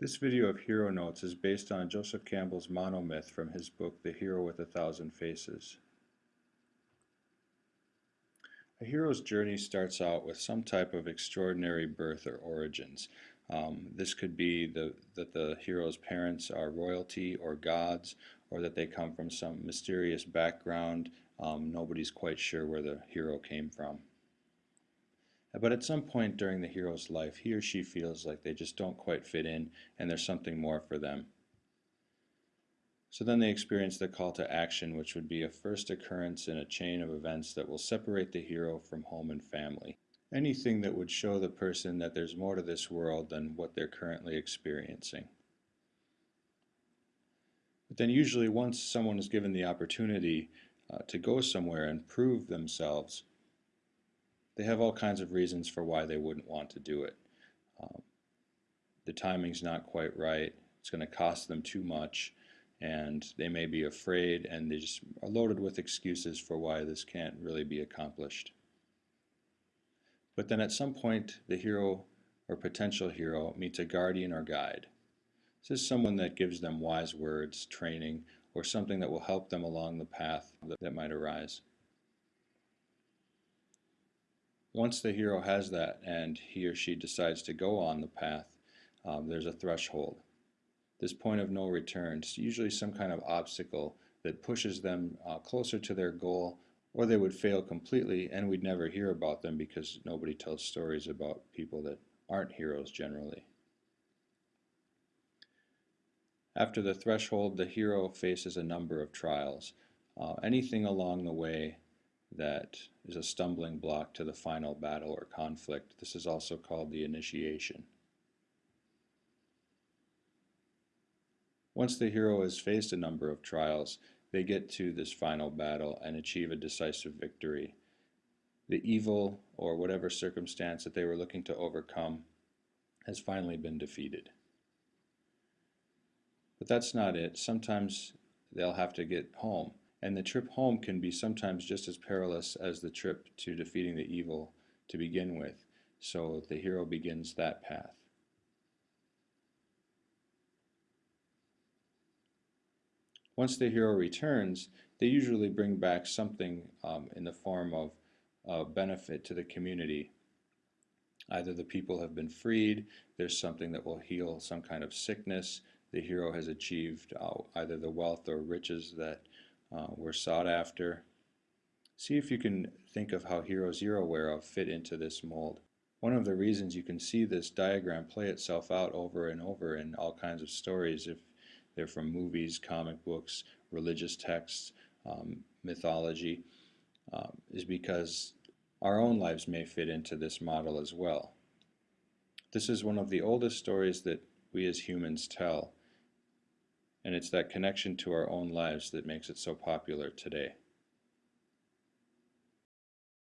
This video of hero notes is based on Joseph Campbell's monomyth from his book The Hero with a Thousand Faces. A hero's journey starts out with some type of extraordinary birth or origins. Um, this could be the, that the hero's parents are royalty or gods, or that they come from some mysterious background. Um, nobody's quite sure where the hero came from. But at some point during the hero's life, he or she feels like they just don't quite fit in and there's something more for them. So then they experience the call to action, which would be a first occurrence in a chain of events that will separate the hero from home and family. Anything that would show the person that there's more to this world than what they're currently experiencing. But then usually once someone is given the opportunity uh, to go somewhere and prove themselves, they have all kinds of reasons for why they wouldn't want to do it. Um, the timing's not quite right, it's going to cost them too much, and they may be afraid and they just are loaded with excuses for why this can't really be accomplished. But then at some point the hero or potential hero meets a guardian or guide. This is someone that gives them wise words, training, or something that will help them along the path that, that might arise. Once the hero has that and he or she decides to go on the path, um, there's a threshold this point of no return. It's usually some kind of obstacle that pushes them uh, closer to their goal or they would fail completely and we'd never hear about them because nobody tells stories about people that aren't heroes generally. After the threshold, the hero faces a number of trials. Uh, anything along the way that is a stumbling block to the final battle or conflict. This is also called the initiation. Once the hero has faced a number of trials, they get to this final battle and achieve a decisive victory. The evil, or whatever circumstance that they were looking to overcome, has finally been defeated. But that's not it. Sometimes they'll have to get home, and the trip home can be sometimes just as perilous as the trip to defeating the evil to begin with. So the hero begins that path. Once the hero returns, they usually bring back something um, in the form of uh, benefit to the community. Either the people have been freed, there's something that will heal some kind of sickness, the hero has achieved uh, either the wealth or riches that uh, were sought after. See if you can think of how heroes you're aware of fit into this mold. One of the reasons you can see this diagram play itself out over and over in all kinds of stories if they're from movies, comic books, religious texts, um, mythology, um, is because our own lives may fit into this model as well. This is one of the oldest stories that we as humans tell, and it's that connection to our own lives that makes it so popular today.